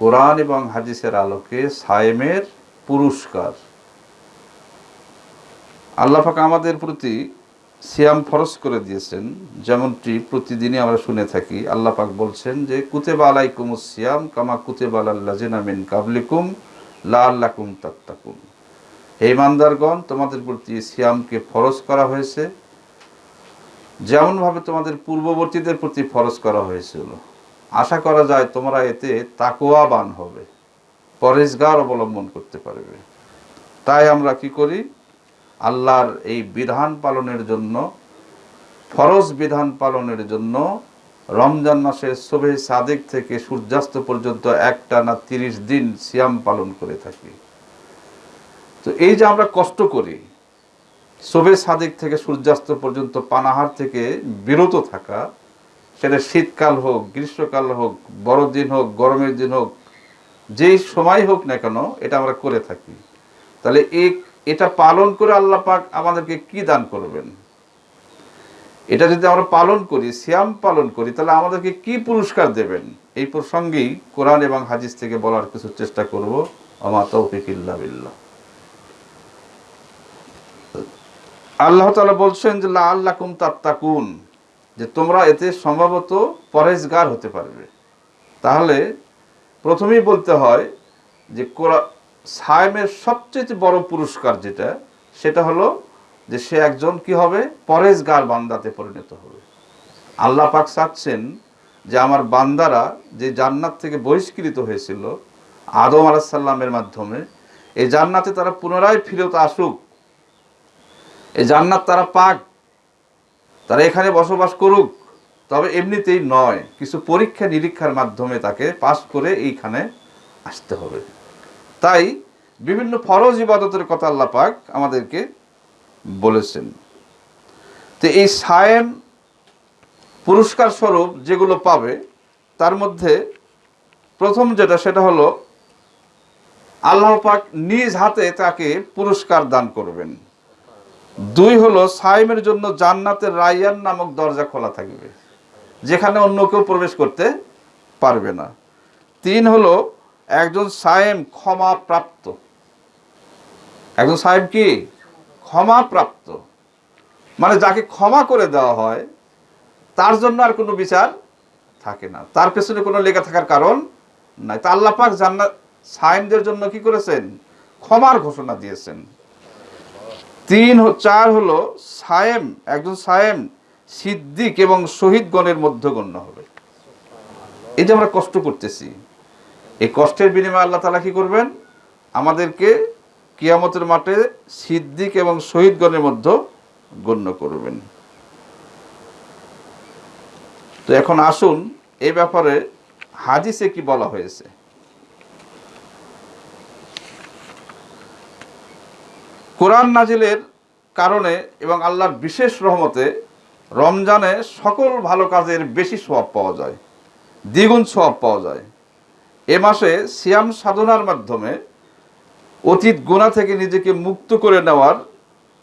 কোরআন এবং হাদিসের আলোকে সায়েমের পুরস্কার। আল্লাহ পাক আমাদের প্রতি সিয়াম ফরজ করে দিয়েছেন, যেমনটি প্রতিদিনই আমরা শুনে থাকি। আল্লাহ পাক বলছেন যে, কুতেবা আলাইকুম সিয়াম কামা কুতেবা আল্লাহ মিন কাবলিকুম লা আল্লাকুম তাত্তাকুম হে ইমানদারগণ, তোমাদের প্রতি সিয়ামকে ফরজ করা হয়েছে। যেমনভাবে তোমাদের পূর্ববর্তীদের প্রতি ফরজ করা হয়েছিল। আশা করা যায় তোমরা এতে তাকোয়াবান হবে পরেশগার অবলম্বন করতে পারবে। তাই আমরা কি করি? আল্লাহর এই বিধান পালনের জন্য, ফরজ বিধান পালনের জন্য রমজান মাসের শোভে সাদেক থেকে সূর্যাস্ত পর্যন্ত একটা না তিরিশ দিন সিয়াম পালন করে থাকি। তো এই যে আমরা কষ্ট করি শোভে সাদেক থেকে সূর্যাস্ত পর্যন্ত পানাহার থেকে বিরত থাকা সেটা শীতকাল হোক, গ্রীষ্মকাল হোক বড়দিন হোক, গরমের দিন হোক, যেই সময় হোক না কেন এটা আমরা করে থাকি। তাহলে এই, এটা পালন করে আল্লাহ পাক আমাদেরকে কি দান করবেন? এটা যদি আমরা পালন করি, সিয়াম পালন করি, তাহলে আমাদেরকে কি পুরস্কার দেবেন? এই প্রসঙ্গেই কোরআন এবং হাদিস থেকে বলার কিছু চেষ্টা করব। আমা তৌফিক ইল্লা বিল্লাহ। আল্লাহ তালা বলছেন যে লা আল্লাকুম তাত্তাকুন। যে তোমরা এতে সম্ভবত পরেজগার হতে পারবে। তাহলে প্রথমেই বলতে হয় যে কোরআ- সায়েমের সবচেয়ে বড় পুরস্কার যেটা, সেটা হলো যে সে একজন কি হবে? পরেজগার বান্দাতে পরিণত হবে। আল্লাহ পাক চাচ্ছেন যে আমার বান্দারা যে জান্নাত থেকে বহিষ্কৃত হয়েছিল আদম আলাহিসাল্লামের মাধ্যমে, এই জান্নাতে তারা পুনরায় ফিরত আসুক। এই জান্নাত তারা পাক। তারা এখানে বসবাস করুক। তবে এমনিতেই নয়, কিছু পরীক্ষা নিরীক্ষার মাধ্যমে তাকে পাশ করে এইখানে আসতে হবে। তাই বিভিন্ন ফরজ ইবাদতের কথা আল্লাহ পাক আমাদেরকে বলেছেন। তো এই সায়েম পুরস্কার স্বরূপ যেগুলো পাবে, তার মধ্যে প্রথম যেটা, সেটা হলো আল্লাহ পাক নিজ হাতে তাকে পুরস্কার দান করবেন। দুই হলো সাইমের জন্য জান্নাতের রাইয়ান নামক দরজা খোলা থাকবে, যেখানে অন্য কেউ প্রবেশ করতে পারবে না। তিন হলো একজন সায়েম ক্ষমা প্রাপ্ত। একজন সাহেব কি? ক্ষমা প্রাপ্ত। মানে যাকে ক্ষমা করে দেওয়া হয়, তার জন্য আর কোনো বিচার থাকে না। তার পেছনে কোনো লেগে থাকার কারণ নাই। তা আল্লাহ পাক জান্নাত সায়েমদের জন্য কি করেছেন? ক্ষমার ঘোষণা দিয়েছেন। তিন চার হলো সায়েম, একজন সায়েম, সিদ্দিক এবং শহীদগণের মধ্যে গণ্য হবে। এই যে আমরা কষ্ট করতেছি, এই কষ্টের বিনিময়ে আল্লাহ তালা কি করবেন? আমাদেরকে কিয়ামতের মাঠে সিদ্দিক এবং শহীদগণের মধ্যে গণ্য করবেন। তো এখন আসুন এ ব্যাপারে হাদিসে কি বলা হয়েছে? কোরআন নাজিলের কারণে এবং আল্লাহর বিশেষ রহমতে রমজানে সকল ভালো কাজের বেশি সওয়াব পাওয়া যায়, দ্বিগুণ সওয়াব পাওয়া যায়। এ মাসে সিয়াম সাধনার মাধ্যমে অতীত গোনা থেকে নিজেকে মুক্ত করে নেওয়ার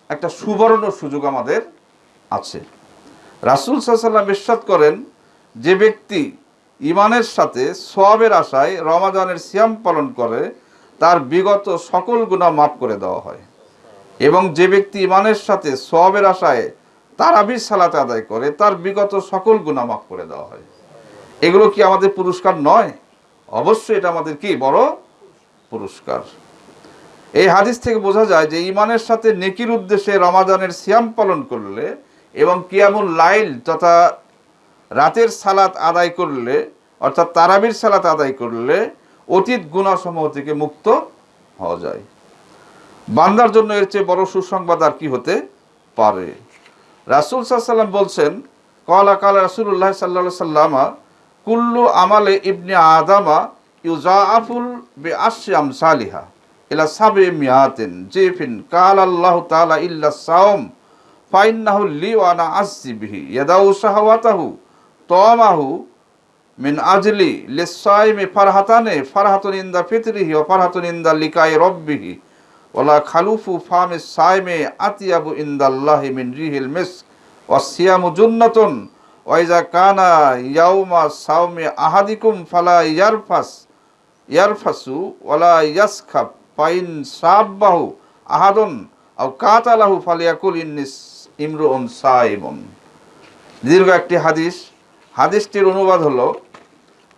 একটা সুবর্ণ সুযোগ আমাদের আছে। রাসুল সাল্লাম ইরশাদ করেন, যে ব্যক্তি ইমানের সাথে সোয়াবের আশায় রমাজানের সিয়াম পালন করে, তার বিগত সকল গুণা মাফ করে দেওয়া হয়। এবং যে ব্যক্তি ইমানের সাথে সবের আশায় তারাবির সালাতে আদায় করে, তার বিগত সকল গুণা মাফ করে দেওয়া হয়। এগুলো কি আমাদের পুরস্কার নয়? অবশ্যই এটা আমাদের কি বড় পুরস্কার। এই হাদিস থেকে বোঝা যায় যে ইমানের সাথে নেকির উদ্দেশ্যে রমাদানের সিয়াম পালন করলে এবং কিয়ামুল লাইল তথা রাতের সালাত আদায় করলে, অর্থাৎ তারাবির সালাত আদায় করলে অতীত গুণাসমূহ থেকে মুক্ত হওয়া যায়। বান্দার জন্য এর চেয়ে বড় সুসংবাদ আর কি হতে পারে? রাসুল সাল্লাম বলছেন, কলা কাল রাসুল্লাহ সাল্লা সাল্লামা কুল্লু আমালে ইবনে আদামা ইউজাআফুল বে আশ্যাম সালিহা ইলা সাবে মিয়াতেন জেফিন। কাল আল্লাহ তাআলা ইল্লা সাওম, ফাইন্নাহু লি ওয়া আনা আসজি বিহি। ইয়াদাউ শাহওয়াতাহু তামাহু মিন আজলি লিসাইমি ফারহাতানে, ফারহাতুন ইনদা ফিতরিহি ওয়া ফারহাতুন ইনদা লিকাই রব্বিহি। ওলা খালুফু ফামে সাইমে আতিয়াবু ইন্দাল্লাহি মিন রিহিল মিস ওয়াসিয়ামু জুন্নাতুন ওয়াইজা কানা ইয়াউমা সাওমে আহাদিকুম ফালা ইয়ারফাস, ইয়ারফাসু ওয়ালা ইয়াসখাব, ফাইন সাব্বাহু আহাদন আও কাতালাহু ফালিয়াকুল ইন্নিস ইমরুন সাইমুন। দীর্ঘ একটি হাদিস। হাদিসটির অনুবাদ হলো,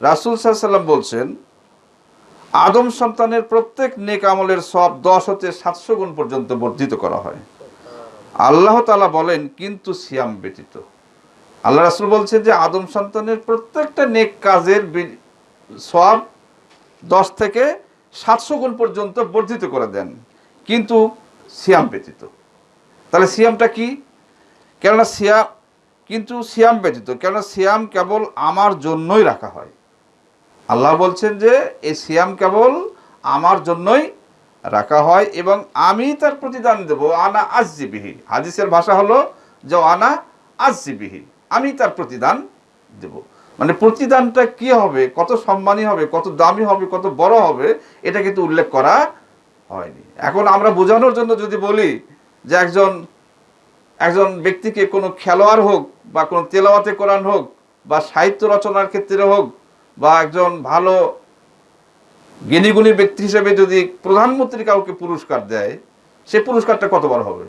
রাসূল সাল্লাম বলছেন আদম সন্তানের প্রত্যেক নেক আমলের সব দশ হতে সাতশো গুণ পর্যন্ত বর্ধিত করা হয়। আল্লাহ তালা বলেন, কিন্তু সিয়াম ব্যতীত। আল্লাহ রাসুল বলছেন যে, আদম সন্তানের প্রত্যেকটা নেক কাজের সব দশ থেকে সাতশো গুণ পর্যন্ত বর্ধিত করে দেন। কিন্তু সিয়াম ব্যতীত। তাহলে সিয়ামটা কি? কেননা সিয়াম কিন্তু সিয়াম ব্যতীত। কেননা সিয়াম কেবল আমার জন্যই রাখা হয়। আল্লাহ বলছেন যে এই সিয়াম কেবল আমার জন্যই রাখা হয় এবং আমি তার প্রতিদান দেব। আনা আজিবিহি হাদিসের ভাষা হলো যে, আনা আজিবিহি আমি তার প্রতিদান দেব। মানে প্রতিদানটা কি হবে? কত সম্মানী হবে? কত দামি হবে? কত বড় হবে? এটা কিন্তু উল্লেখ করা হয়নি। এখন আমরা বোঝানোর জন্য যদি বলি যে, একজন একজন ব্যক্তিকে কোনো খেলোয়াড় হোক বা কোনো তেলাওয়াতে কোরআন হোক বা সাহিত্য রচনার ক্ষেত্রে হোক বা একজন ভালো জ্ঞানীগুণী ব্যক্তি হিসেবে যদি প্রধানমন্ত্রী কাউকে পুরস্কার দেয়, সে পুরস্কারটা কত বড় হবে?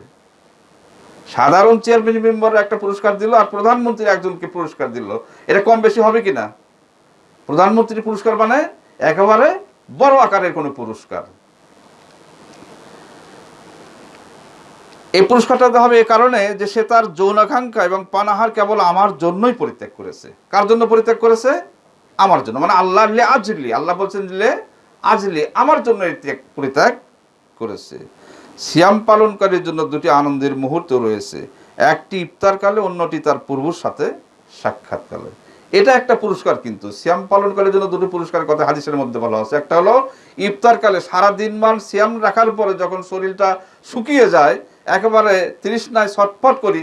সাধারণ চেয়ারম্যান মেম্বার একটা পুরস্কার দিল আর প্রধানমন্ত্রী একজনকে পুরস্কার দিল। এটা কম বেশি হবে কি না প্রধানমন্ত্রী পুরস্কার মানে একেবারে বড় আকারের কোনো পুরস্কার। এই পুরস্কারটা দেওয়া হবে এ কারণে যে সে তার যৌনাকাঙ্ক্ষা এবং পানাহার কেবল আমার জন্যই পরিত্যাগ করেছে। কার জন্য পরিত্যাগ করেছে? আমার জন্য মানে আল্লাহ লে আজলি, আল্লাহ বলছেন লে আজলি আমার জন্য এই ত্যাগ পরিত্যাগ করেছে। সিয়াম পালনকারীর জন্য দুটি আনন্দের মুহূর্ত রয়েছে, একটি ইফতারকালে অন্যটি তার পূর্বর সাথে সাক্ষাৎকালে এটা একটা পুরস্কার কিন্তু, সিয়াম পালনকারীর জন্য দুটো পুরস্কারের কথা হাদিসের মধ্যে বলা হচ্ছে একটা হলো ইফতারকালে সারা দিন মান সিয়াম রাখার পরে যখন শরীরটা শুকিয়ে যায়, একেবারে তৃষ্ণায় ছটফট করি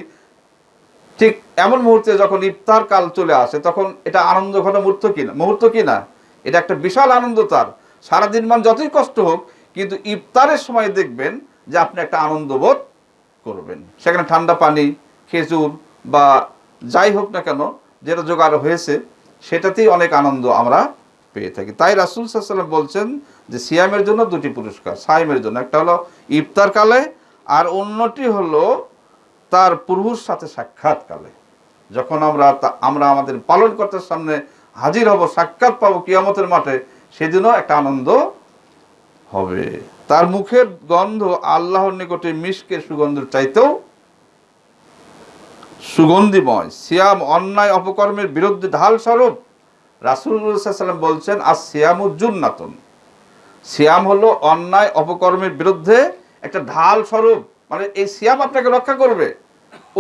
ঠিক এমন মুহূর্তে যখন ইফতার কাল চলে আসে, তখন এটা আনন্দ ঘন মুহূর্ত কিনা মুহূর্ত কিনা এটা একটা বিশাল আনন্দ তার। সারাদিন মান যতই কষ্ট হোক, কিন্তু ইফতারের সময় দেখবেন যে আপনি একটা আনন্দ বোধ করবেন। সেখানে ঠান্ডা পানি, খেজুর বা যাই হোক না কেন, যেটা জোগাড় হয়েছে, সেটাতেই অনেক আনন্দ আমরা পেয়ে থাকি। তাই রাসুল সাল্লাম বলছেন যে সিয়ামের জন্য দুটি পুরস্কার। সাইমের জন্য। একটা হলো ইফতার কালে, আর অন্যটি হলো তার প্রভুর সাথে সাক্ষাৎকালে। যখন আমরা আমরা আমাদের পালনকর্তার সামনে হাজির হব, সাক্ষাৎ পাবো কিয়ামতের মাঠে, সেদিনও একটা আনন্দ হবে। তার মুখের গন্ধ আল্লাহর নিকটে মিশকের সুগন্ধের চাইতেও সুগন্ধিময়, সিয়াম অন্যায় অপকর্মের বিরুদ্ধে ঢাল স্বরূপ। রাসুল্লাহাম বলছেন আর সিয়ামুজ্জুন্নাতন সিয়াম হলো অন্যায় অপকর্মের বিরুদ্ধে একটা ঢাল স্বরূপ। মানে এই সিয়াম আপনাকে রক্ষা করবে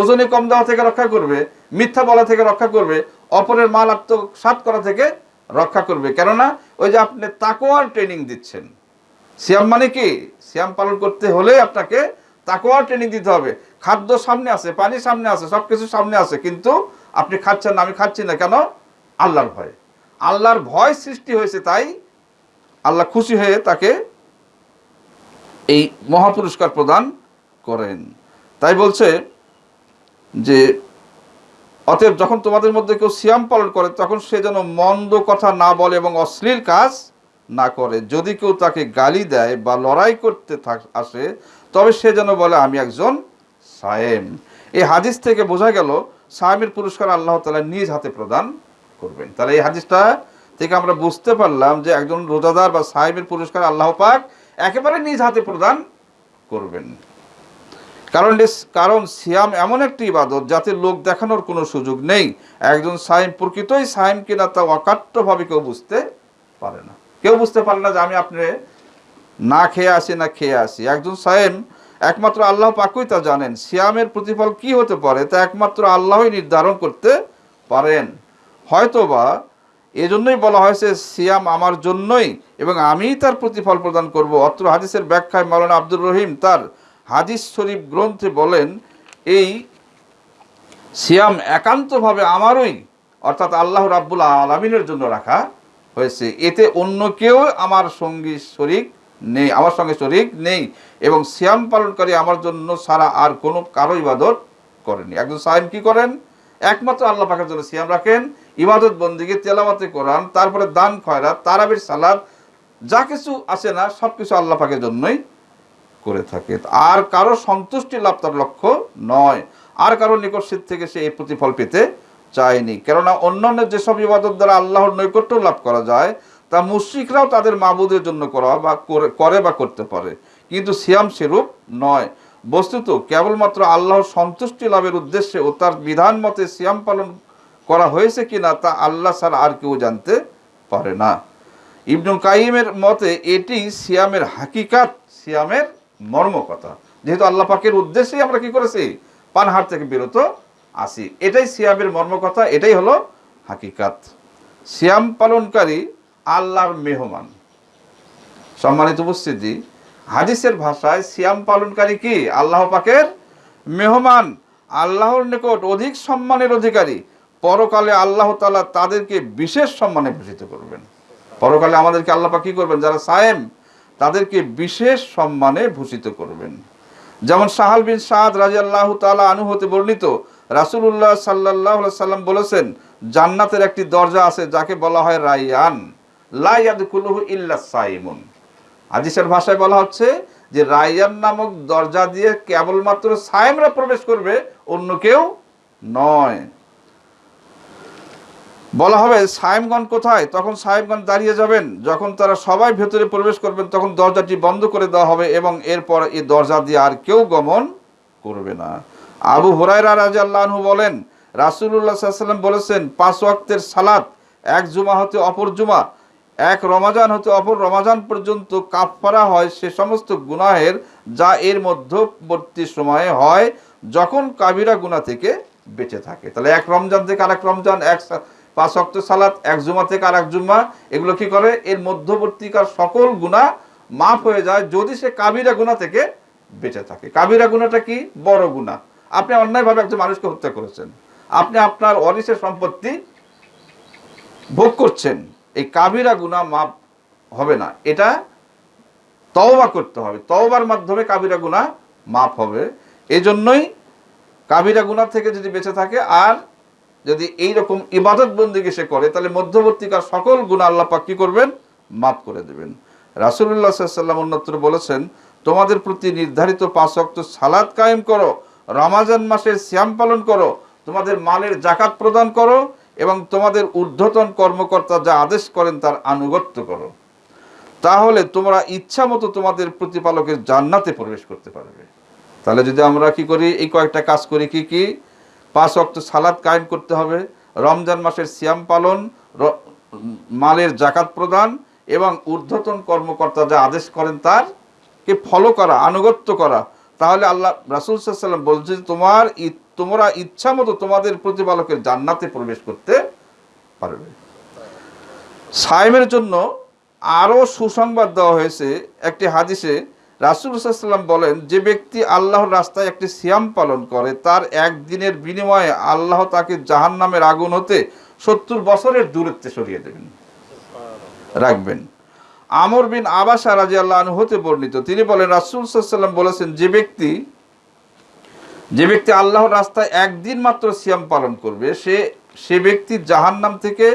ওজনে কম দেওয়া থেকে রক্ষা করবে, মিথ্যা বলা থেকে রক্ষা করবে, অপরের মাল আত্মসাত করা থেকে রক্ষা করবে। কেননা ওই যে আপনি তাকোয়ার ট্রেনিং দিচ্ছেন। সিয়াম মানে কি? সিয়াম পালন করতে হলে আপনাকে তাকোয়ার ট্রেনিং দিতে হবে। খাদ্য সামনে আছে, পানি সামনে আছে সব কিছু সামনে আছে, কিন্তু আপনি খাচ্ছেন না, আমি খাচ্ছি না কেন? আল্লাহর ভয়। আল্লাহর ভয় সৃষ্টি হয়েছে তাই আল্লাহ খুশি হয়ে তাকে এই মহাপুরস্কার প্রদান করেন। তাই বলছে যে, অতএব যখন তোমাদের মধ্যে কেউ সিয়াম পালন করে, তখন সে যেন মন্দ কথা না বলে এবং অশ্লীল কাজ না করে। যদি কেউ তাকে গালি দেয় বা লড়াই করতে থাক, আসে, তবে সে যেন বলে, আমি একজন সায়েম। এই হাদিস থেকে বোঝা গেল, সায়েমের পুরস্কার আল্লাহ তালা নিজ হাতে প্রদান করবেন। তাহলে এই হাদিসটা থেকে আমরা বুঝতে পারলাম যে একজন রোজাদার বা সাহেবের পুরস্কার আল্লাহ পাক একেবারে নিজ হাতে প্রদান করবেন। কারণ কারণ সিয়াম এমন একটি ইবাদত যাতে লোক দেখানোর কোনো সুযোগ নেই। একজন সাইম প্রকৃতই সাইম কিনা তা অকাট্যভাবে কেউ বুঝতে পারে না। কেউ বুঝতে পারে না যে আমি আপনি না খেয়ে আসি, না খেয়ে আসি। একজন সাইম একমাত্র আল্লাহ পাকুই তা জানেন। সিয়ামের প্রতিফল কি হতে পারে তা একমাত্র আল্লাহই নির্ধারণ করতে পারেন। হয়তোবা এজন্যই বলা হয়েছে, সিয়াম আমার জন্যই এবং আমিই তার প্রতিফল প্রদান করব। অত্র হাদিসের ব্যাখ্যায় মাওলানা আব্দুর রহিম তার হাদিস শরীফ গ্রন্থে বলেন, এই সিয়াম একান্তভাবে আমারই, অর্থাৎ আল্লাহ রাব্বুল আলমিনের জন্য রাখা হয়েছে। এতে অন্য কেউ আমার সঙ্গী শরিক নেই, আমার সঙ্গে শরিক নেই এবং সিয়াম পালনকারী আমার জন্য সারা আর কোনো কারও ইবাদত করেনি। একজন সাহেব কি করেন? একমাত্র আল্লাহ পাকের জন্য সিয়াম রাখেন, ইবাদত বন্দিকে তেলাওয়াতে কোরআন, তারপরে দান, খয়রাত, তারাবির সালাদ যা কিছু আছে না সব কিছু আল্লাহ পাকের জন্যই করে থাকে। আর কারও সন্তুষ্টি লাভ তার লক্ষ্য নয়। আর কারও নিকট সিদ্ধ থেকে সে এই প্রতিফল পেতে চায়নি। কেননা অন্যান্য যেসব ইবাদত দ্বারা আল্লাহর নৈকট্য লাভ করা যায়, তা মুশ্রিকরাও তাদের মাবুদের জন্য করা বা করে- বা করতে পারে। কিন্তু সিয়াম সেরূপ নয়। বস্তুত কেবলমাত্র আল্লাহর সন্তুষ্টি লাভের উদ্দেশ্যে ও তার বিধান মতে সিয়াম পালন করা হয়েছে কিনা তা আল্লাহ ছাড়া আর কেউ জানতে পারে না। ইবনুল কাইমের মতে এটি সিয়ামের হাকিকাত, সিয়ামের মর্ম কথা যেহেতু আল্লাহ পাকের উদ্দেশ্যেই আমরা কি করেছি? পানহার থেকে বিরত আসি এটাই সিয়ামের মর্ম কথা এটাই হলো হাকিকাত। সিয়াম পালনকারী আল্লাহর মেহমান। সম্মানিত উপস্থিতি, হাদিসের ভাষায় সিয়াম পালনকারী কি? আল্লাহ পাকের মেহমান। আল্লাহর নিকট অধিক সম্মানের অধিকারী। পরকালে আল্লাহ তালা তাদেরকে বিশেষ সম্মানে ভূষিত করবেন। পরকালে আমাদেরকে আল্লাহ পাক কি করবেন? যারা সায়েম তাদেরকে বিশেষ সম্মানে ভূষিত করবেন। যেমন সাহাল বিন সাদ রাজি আল্লাহ তালা আনু হতে বর্ণিত রাসুল্লাহ সাল্লাহ সাল্লাম বলেছেন, জান্নাতের একটি দরজা আছে যাকে বলা হয় রাইয়ান লাইয়াদকুলুহু ইল্লা সাইমুন। হাদিসের ভাষায় বলা হচ্ছে যে রাইয়ান নামক দরজা দিয়ে কেবলমাত্র সায়েমরা প্রবেশ করবে, অন্য কেউ নয়। বলা হবে সায়েমগণ কোথায়? তখন সাহেবগণ দাঁড়িয়ে যাবেন। যখন তারা সবাই ভেতরে প্রবেশ করবেন, তখন দরজাটি বন্ধ করে দেওয়া হবে এবং এরপর এই দরজা দিয়ে আর কেউ গমন করবে না। আবু হুরায়রা রাজি আল্লাহনহু বলেন রাসুল্লাহ সাল্লাম বলেছেন, পাঁচ ওয়াক্তের সালাত, এক জুমা হতে অপর জুমা, এক রমাজান হতে অপর রমাজান পর্যন্ত কাফফারা হয় সে সমস্ত গুনাহের যা এর মধ্যবর্তী সময়ে হয় যখন কাবিরা গুনাহ থেকে বেঁচে থাকে। তাহলে এক রমজান থেকে আরেক রমজান, এক পাঁচ অক্ট সালাত, এক জুমা থেকে আর এক জুম্মা এগুলো কি করে? এর মধ্যবর্তীকার সকল গুণা মাফ হয়ে যায় যদি সে কাবিরা গুণা থেকে বেঁচে থাকে। কাবিরা গুণাটা কি? বড় গুণা আপনি অন্যায়ভাবে একজন মানুষকে হত্যা করেছেন। আপনি আপনার অরিসের সম্পত্তি ভোগ করছেন। এই কাবিরা গুণা মাপ হবে না। এটা তওবা করতে হবে। তওবার মাধ্যমে কাবিরা গুণা মাপ হবে। এজন্যই কাবিরা গুণা থেকে যদি বেঁচে থাকে আর যদি এই রকম ইবাদত বন্দিকে সে করে, তাহলে মধ্যবর্তীকার সকল গুণ আল্লাহ পাক কি করবেন? মাফ করে দেবেন। রাসুল্লাহ সাল্লাম অন্যত্র বলেছেন, তোমাদের প্রতি নির্ধারিত পাঁচ অক্ত সালাদ কায়েম করো, রমাজান মাসের শ্যাম পালন করো, তোমাদের মালের জাকাত প্রদান করো এবং তোমাদের ঊর্ধ্বতন কর্মকর্তা যা আদেশ করেন তার আনুগত্য করো। তাহলে তোমরা ইচ্ছা মতো তোমাদের প্রতিপালকের জান্নাতে প্রবেশ করতে পারবে। তাহলে যদি আমরা কি করি, এই কয়েকটা কাজ করি, কি কি? পাঁচ অক্ট সালাদ কায়েম করতে হবে, রমজান মাসের সিয়াম পালন মালের জাকাত প্রদান এবং ঊর্ধ্বতন কর্মকর্তা যা আদেশ করেন তার কে ফলো করা, আনুগত্য করা। তাহলে আল্লাহ রাসুল সাল্লাম বলছে তোমার তোমরা ইচ্ছা মতো তোমাদের প্রতিপালকের জান্নাতে প্রবেশ করতে পারবে। সাইমের জন্য আরও সুসংবাদ দেওয়া হয়েছে একটি হাদিসে রাসুল সাল্লাম বলেন, যে ব্যক্তি আল্লাহর রাস্তায় একটি সিয়াম পালন করে, তার একদিনের বিনিময়ে আল্লাহ তাকে জাহান নামের আগুন হতে সত্তর বছরের দূরত্বে সরিয়ে দেবেন, রাখবেন। আমর বিন আবাসা রাজি আল্লাহ হতে বর্ণিত, তিনি বলেন, রাসুল সাল্লাম বলেছেন, যে ব্যক্তি যে ব্যক্তি আল্লাহর রাস্তায় একদিন মাত্র সিয়াম পালন করবে, সে সে ব্যক্তি জাহান্নাম থেকে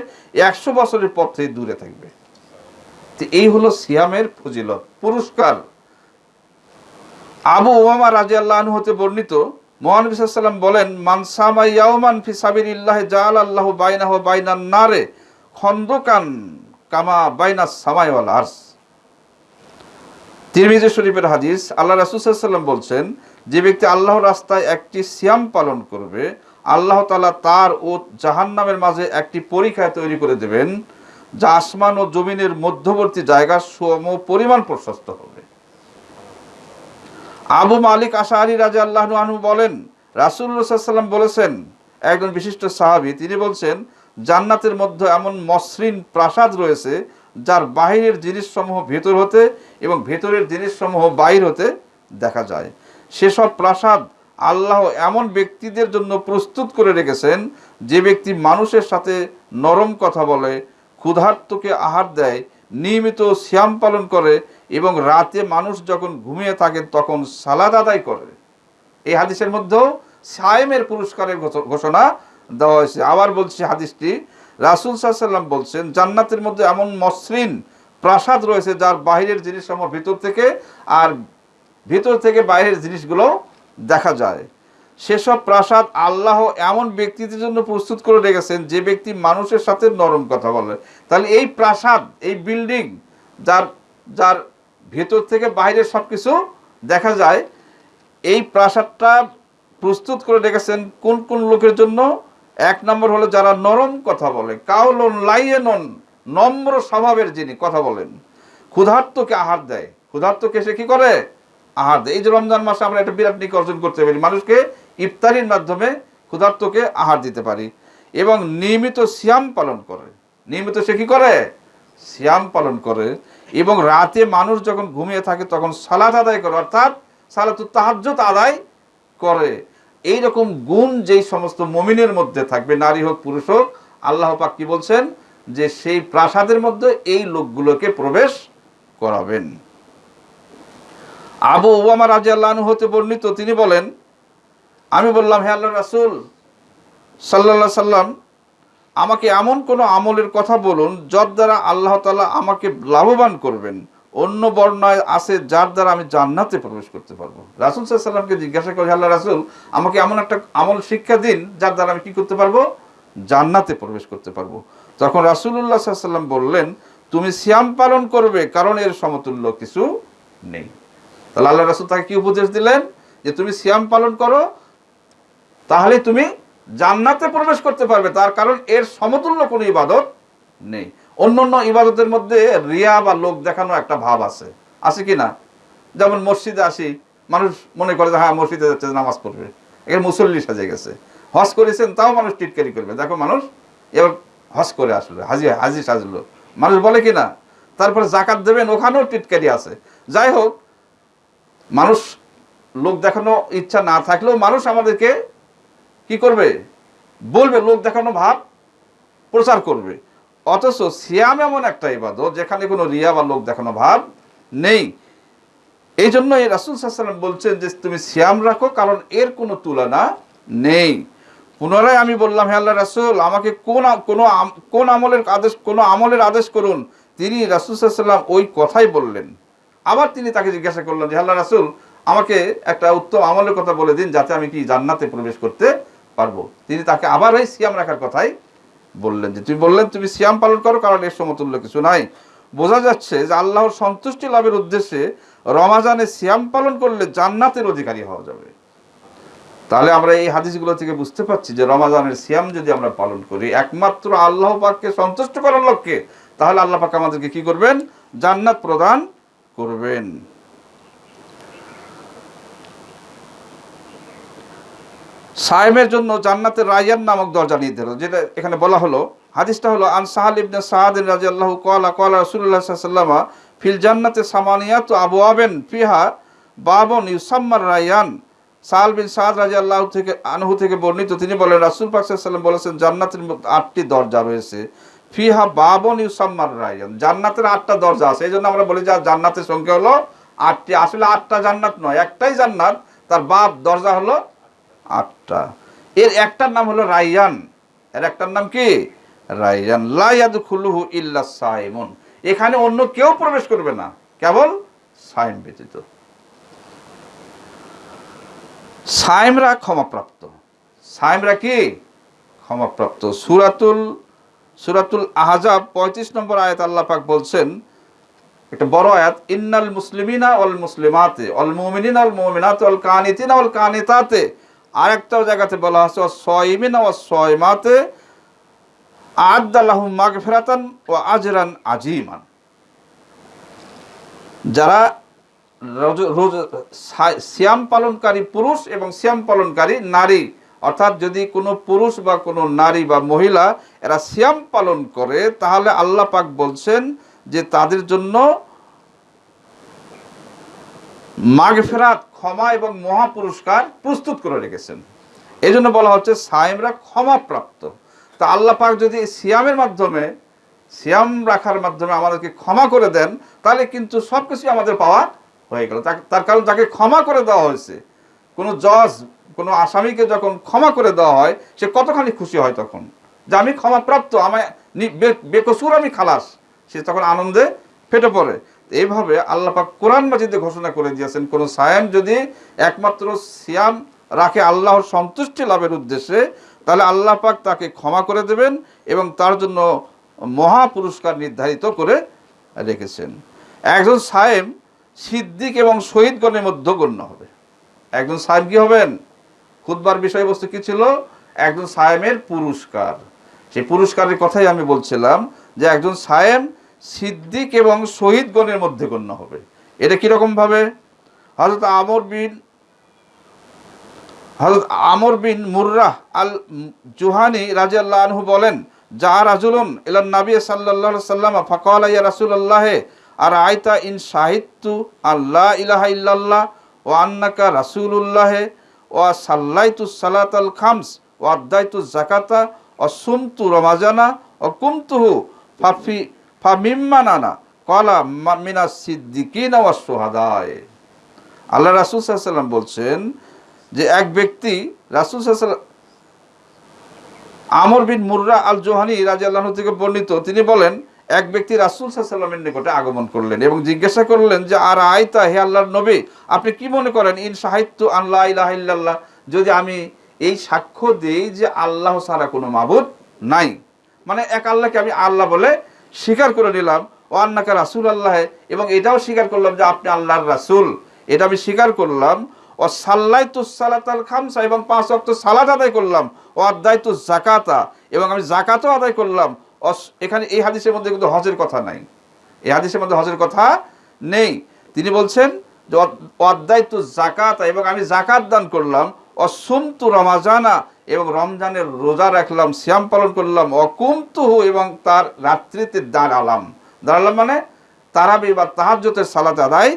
একশো বছরের পথ দূরে থাকবে। এই হলো সিয়ামের ফজিলত, পুরস্কার। আবু ওমামা রাজি আল্লাহ হতে বর্ণিত, মোহানবী সাল্লাম বলেন মানসামা ইয়াউমান ফি সাবিলিল্লাহ জাল আল্লাহ বাইনাহ বাইনান নারে খন্দকান কামা বাইনা সামাই ওয়াল আরস। তিরমিজি শরীফের হাদিস, আল্লাহ রাসুসাল্লাম বলছেন, যে ব্যক্তি আল্লাহর রাস্তায় একটি সিয়াম পালন করবে, আল্লাহ তাআলা তার ও জাহান্নামের মাঝে একটি পরীক্ষায় তৈরি করে দেবেন, যা আসমান ও জমিনের মধ্যবর্তী জায়গা সম পরিমাণ প্রশস্ত হবে। আবু মালিক আশাহারি রাজা আল্লাহ আনহু বলেন রাসুল্লাহাম বলেছেন, একজন বিশিষ্ট সাহাবী, তিনি বলছেন, জান্নাতের মধ্যে এমন মসৃণ প্রাসাদ রয়েছে, যার বাহিরের জিনিসসমূহ ভেতর হতে এবং ভেতরের জিনিসসমূহ বাহির হতে দেখা যায়। সেসব প্রাসাদ আল্লাহ এমন ব্যক্তিদের জন্য প্রস্তুত করে রেখেছেন, যে ব্যক্তি মানুষের সাথে নরম কথা বলে, ক্ষুধার্তকে আহার দেয়, নিয়মিত শ্যাম পালন করে এবং রাতে মানুষ যখন ঘুমিয়ে থাকে তখন সালাদ আদায় করে। এই হাদিসের মধ্যেও সায়েমের পুরস্কারের ঘোষণা দেওয়া হয়েছে। আবার বলছি হাদিসটি, রাসুল সাল্লাম বলছেন, জান্নাতের মধ্যে এমন মসৃণ প্রাসাদ রয়েছে যার বাহিরের জিনিস সমূহ ভিতর থেকে আর ভিতর থেকে বাইরের জিনিসগুলো দেখা যায়। সেসব প্রাসাদ আল্লাহ এমন ব্যক্তিদের জন্য প্রস্তুত করে রেখেছেন যে ব্যক্তি মানুষের সাথে নরম কথা বলে। তাহলে এই প্রাসাদ, এই বিল্ডিং যার যার ভেতর থেকে বাইরে সব কিছু দেখা যায়। এই প্রাসাদটা প্রস্তুত করে রেখেছেন কোন কোন লোকের জন্য? এক নম্বর হলো যারা নরম কথা বলে। কাউলন লাইয়েনন, নম্র স্বভাবের যিনি কথা বলেন। ক্ষুধার্তকে আহার দেয়। ক্ষুধার্তকে সে কি করে? আহার দেয়। এই যে রমজান মাসে আমরা একটা বিরাট নিক অর্জন করতে পারি। মানুষকে ইফতারির মাধ্যমে ক্ষুধার্তকে আহার দিতে পারি এবং নিয়মিত সিয়াম পালন করে। নিয়মিত সে কি করে? সিয়াম পালন করে। এবং রাতে মানুষ যখন ঘুমিয়ে থাকে, তখন সালাত আদায় করে, অর্থাৎ সালাত তাহাজ্জুদ আদায় করে। এই রকম গুণ যেই সমস্ত মমিনের মধ্যে থাকবে, নারী হোক, পুরুষ হোক, আল্লাহ পাক কি বলছেন? যে সেই প্রাসাদের মধ্যে এই লোকগুলোকে প্রবেশ করাবেন। আবু ওবামা রাজি আল্লাহ হতে বর্ণিত, তিনি বলেন, আমি বললাম, হে আল্লাহ রাসুল সাল্লা সাল্লাম আমাকে এমন কোনো আমলের কথা বলুন, যার দ্বারা আল্লাহ তালা আমাকে লাভবান করবেন। অন্য বর্ণায় আছে, যার দ্বারা আমি জান্নাতে প্রবেশ করতে পারব। রাসুল সাল্লামকে জিজ্ঞাসা করি আল্লাহ রাসুল, আমাকে এমন একটা আমল শিক্ষা দিন, যার দ্বারা আমি কি করতে পারব? জান্নাতে প্রবেশ করতে পারব। তখন রাসুল্লাহ সাল্লাম বললেন, তুমি সিয়াম পালন করবে, কারণ এর সমতুল্য কিছু নেই। তাহলে আল্লাহ রাসুল তাকে কি উপদেশ দিলেন? যে তুমি সিয়াম পালন করো তাহলে তুমি জান্নাতে প্রবেশ করতে পারবে, তার কারণ এর সমতুল্য কোনো ইবাদত নেই। অন্য অন্য ইবাদতের মধ্যে রিয়া বা লোক দেখানো একটা ভাব আছে। আছে কি না? যেমন মসজিদে আসি, মানুষ মনে করে যে হ্যাঁ মসজিদে যাচ্ছে, নামাজ পড়বে। এখানে মুসল্লি সাজে গেছে। হজ করেছেন, তাও মানুষ টিটকারি করবে। দেখো মানুষ এবার হজ করে আসলো, হাজি হাজি সাজলো। মানুষ বলে কি না? তারপরে জাকাত দেবেন, ওখানেও টিটকারি আছে। যাই হোক, মানুষ, লোক দেখানো ইচ্ছা না থাকলেও মানুষ আমাদেরকে কি করবে? বলবে, লোক দেখানো ভাব প্রচার করবে। অথচ সিয়াম এমন একটা ইবাদত যেখানে কোনো রিয়া বা লোক দেখানো ভাব নেই। এই জন্য এই রাসুল সাল্লাম বলছেন যে, তুমি সিয়াম রাখো, কারণ এর কোনো তুলনা নেই। পুনরায় আমি বললাম, হে আল্লাহ রাসুল, আমাকে কোন কোনো কোন আমলের আদেশ, কোনো আমলের আদেশ করুন। তিনি রাসুল সাল্লাম ওই কথাই বললেন। আবার তিনি তাকে জিজ্ঞাসা করলেন যে আল্লাহ রাসুল, আমাকে একটা উত্তম আমলের কথা বলে দিন, যাতে আমি কি জান্নাতে প্রবেশ করতে পারব। তিনি তাকে আবার ওই সিয়াম রাখার কথাই বললেন যে, তুমি বললেন, তুমি সিয়াম পালন করো, কারণ এর সমতুল্য কিছু নাই। বোঝা যাচ্ছে যে আল্লাহর সন্তুষ্টি লাভের উদ্দেশ্যে রমাজানে সিয়াম পালন করলে জান্নাতের অধিকারী হওয়া যাবে। তাহলে আমরা এই হাদিসগুলো থেকে বুঝতে পারছি যে রমাজানের সিয়াম যদি আমরা পালন করি, একমাত্র আল্লাহ পাককে সন্তুষ্ট করার লক্ষ্যে, তাহলে আল্লাহ পাক আমাদেরকে কি করবেন? জান্নাত প্রদান করবেন। সায়েমের জন্য জান্নাতের রায়ান নামক দরজা নির্ধারিত যেটা এখানে বলা হলো। হাদিসটা হলো, আন সাহাল ইবনে সাহাদিন রাদিয়াল্লাহু ক্বালা কলা সাল্লাল্লাহু আলাইহি ফিল জান্নাতে আবু আবওয়াবিন ফিহা বাবুন ইউসাম্মার রায়ান। সাহাল বিন সাদ রাদিয়াল্লাহু থেকে, আনহু থেকে বর্ণিত, তিনি বলেন, রাসূল পাক সাল্লাল্লাহু আলাইহি বলেছেন, জান্নাতের আটটি দরজা রয়েছে, ফিহা বাবুন ইউসাম্মার রায়ান। জান্নাতের আটটা দরজা আছে, এই জন্য আমরা বলি যে জান্নাতের সংখ্যা হলো আটটি। আসলে আটটা জান্নাত নয়, একটাই জান্নাত, তার বাপ দরজা হলো আটটা। এর একটার নাম হলো রাইয়ান। এর একটার নাম কি? রাইয়ান। লাইয়াদ খুলুহু ইল্লা সাইমুন। এখানে অন্য কেউ প্রবেশ করবে না। কেবল সাইম ব্যতীত। সাইমরা ক্ষমাপ্রাপ্ত। সাইমরা কি? ক্ষমাপ্রাপ্ত। সুরাতুল সুরাতুল আহজাব পঁয়ত্রিশ নম্বর আয়াত আল্লাহ পাক বলছেন, একটা বড় আয়াত, ইন্নাল মুসলিমিনা অল মুসলিমাতে অল মুমিনিনা অল মুমিনাতে অল কানিতিনা অল কানিতাতে। আরেকটাও জায়গাতে বলা আছে ও সয়মিনা ও সয়মাতে আদাল্লাহু মাগফিরাতান ও আজরান আজিমান যারা রোজ- সা- পালনকারী পুরুষ এবং শ্যাম পালনকারী নারী, অর্থাৎ যদি কোনো পুরুষ বা কোনো নারী বা মহিলা এরা শ্যাম পালন করে, তাহলে আল্লাহ পাক বলছেন যে তাদের জন্য মাগফেরাত ক্ষমা এবং মহা পুরস্কার প্রস্তুত করে রেখেছেন। এই জন্য বলা হচ্ছে সায়েমরা ক্ষমাপ্রাপ্ত। তা আল্লাহ পাক যদি সিয়ামের মাধ্যমে, সিয়াম রাখার মাধ্যমে আমাদেরকে ক্ষমা করে দেন, তাহলে কিন্তু সব কিছুই আমাদের পাওয়া হয়ে গেল। তার- কারণ তাকে ক্ষমা করে দেওয়া হয়েছে। কোনো জজ, কোনো আসামিকে যখন ক্ষমা করে দেওয়া হয়, সে কতখানি খুশি হয় তখন? যে আমি ক্ষমাপ্রাপ্ত, আমায় বেকসুর আমি খালাস। সে তখন আনন্দে ফেটে পড়ে। এইভাবে আল্লাহ পাক কোরআন মাজিদে ঘোষণা করে দিয়েছেন, কোন সায়াম যদি একমাত্র সিয়াম রাখে আল্লাহর সন্তুষ্টি লাভের উদ্দেশ্যে, তাহলে আল্লাহ পাক তাকে ক্ষমা করে দেবেন এবং তার জন্য মহা পুরস্কার নির্ধারিত করে রেখেছেন। একজন সায়েম সিদ্দিক এবং শহীদগণের মধ্যে গণ্য হবে। একজন সাহেব কি হবেন? খুদবার বিষয়বস্তু কি ছিল? একজন সায়েমের পুরস্কার। সেই পুরস্কারের কথাই আমি বলছিলাম যে একজন সায়েম সিদ্দিক এবং শহীদগণের মধ্যে গণ্য হবে। এটা কীরকম ভাবে? হজরত আমর বিন হজরত আমর বিন মুর্রাহ আল জুহানি রাজিয়াল্লাহ আনহু বলেন, যা রাজুলুন ইলান নবী আলাইহি সাল্লাম ফাকাল ইয়া রাসূলুল্লাহ আর আয়তা ইন শাহিদতু আল্লাহ ইলাহা ইল্লাল্লাহ ও আন্নাকা রাসূলুল্লাহ ও সাল্লাইতু সালাতাল খামস ও আদাইতু জাকাতা ও সুমতু রমাজানা ও কুমতুহু, ফাফি ফামিম্মানানা কলা মিনা সিদ্দিকিনা সুহাদায়। আল্লাহ রাসূল সাল্লাম বলছেন যে এক ব্যক্তি, রাসূল আমর বিন মুর্রা আল জোহানি রাজি আল্লাহ থেকে বর্ণিত, তিনি বলেন, এক ব্যক্তি রাসুল সাল্লামের নিকটে আগমন করলেন এবং জিজ্ঞাসা করলেন যে, আর আয়তা হে আল্লাহর নবী, আপনি কি মনে করেন, ইন সাহিত্য আল্লাহ ইল্লাল্লাহ, যদি আমি এই সাক্ষ্য দিই যে আল্লাহ ছাড়া কোনো মাবুদ নাই? মানে এক আল্লাহকে আমি আল্লাহ বলে স্বীকার করে নিলাম, ও আন্নাকা রাসুল আল্লাহে এবং এটাও স্বীকার করলাম যে আপনি আল্লাহর রাসুল। এটা আমি স্বীকার করলাম, ও সাল্লাই তু সালাতাল খামসা, এবং পাঁচ অক্ট সালাত আদায় করলাম, ও আদায় তু জাকাতা এবং আমি জাকাতও আদায় করলাম এখানে এই হাদিসের মধ্যে কিন্তু হজের কথা নাই। এই হাদিসের মধ্যে হজের কথা নেই। তিনি বলছেন যে অধ্যায় তু জাকাতা এবং আমি জাকাত দান করলাম অসুমতু রমাজানা এবং রমজানের রোজা রাখলাম শ্যাম পালন করলাম অকুমতুহু এবং তার রাত্রিতে দাঁড়ালাম। দাঁড়ালাম মানে তারাবি বা তাহাজ্জতের সালাত আদায়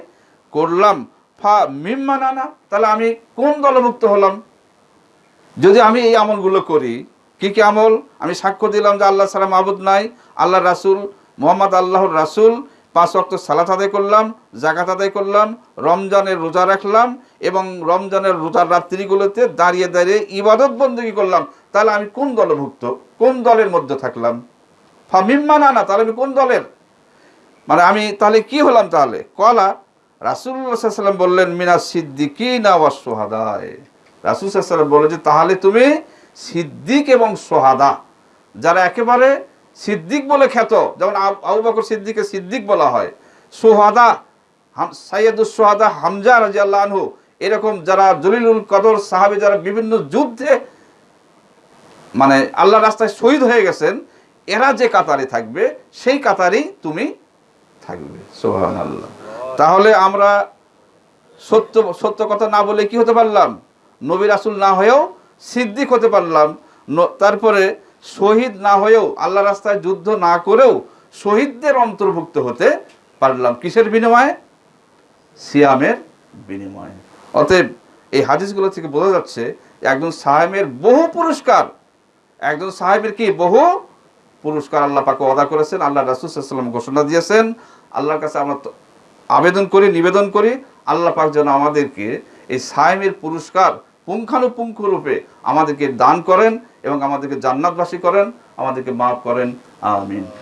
করলাম। ফা মিম্মানানা তাহলে আমি কোন দলভুক্ত হলাম? যদি আমি এই আমলগুলো করি, কি কি আমল? আমি সাক্ষ্য দিলাম যে আল্লাহ সালাম আবুদ নাই আল্লাহ রাসুল, মোহাম্মদ আল্লাহর রাসুল, পাঁচ অক্ট সালাত আদায় করলাম জাকাত আদায় করলাম, রমজানের রোজা রাখলাম এবং রমজানের রোজার রাত্রিগুলোতে দাঁড়িয়ে দাঁড়িয়ে ইবাদত বন্দী করলাম। তাহলে আমি কোন দলভুক্ত কোন দলের মধ্যে থাকলাম? ফামিম্মানা না না, তাহলে আমি কোন দলের? মানে আমি তাহলে কি হলাম তাহলে? কলা রাসুল্লাহ সাল্লাম বললেন, মিনা সিদ্দিকিনা ওয়া সোহাদায় রাসুল সাল্লাম বললেন যে, তাহলে তুমি সিদ্দিক এবং সোহাদা। যারা একেবারে সিদ্দিক বলে খ্যাত, যেমন আব- বকর সিদ্দিকে সিদ্দিক বলা হয়। সোহাদা সাইয়দুস সোহাদা হামজা রাজিয়াল্লাহ এরকম যারা জলিলুল কদর সাহাবি, যারা বিভিন্ন যুদ্ধে মানে আল্লাহ রাস্তায় শহীদ হয়ে গেছেন, এরা যে কাতারে থাকবে, সেই কাতারেই তুমি থাকবে। সোহান আল্লাহ তাহলে আমরা সত্য সত্য কথা না বলে কি হতে পারলাম? নবী রাসুল না হয়েও সিদ্দিক হতে পারলাম। তারপরে শহীদ না হয়েও আল্লাহ রাস্তায় যুদ্ধ না করেও শহীদদের অন্তর্ভুক্ত হতে পারলাম। কিসের বিনিময়ে? সিয়ামের বিনিময়ে। অতএব এই হাদিসগুলো থেকে বোঝা যাচ্ছে একজন সাহেবের বহু পুরস্কার। একজন সাহেবের কি? বহু পুরস্কার আল্লাহ পাকে অদা করেছেন, আল্লাহ রাসুসাল্লাম ঘোষণা দিয়েছেন। আল্লাহর কাছে আমরা আবেদন করি, নিবেদন করি, আল্লাহ পাক যেন আমাদেরকে এই সাহেবের পুরস্কার পুঙ্খানুপুঙ্খ রূপে আমাদেরকে দান করেন এবং আমাদেরকে জান্নাতবাসী করেন, আমাদেরকে মাফ করেন। আমিন।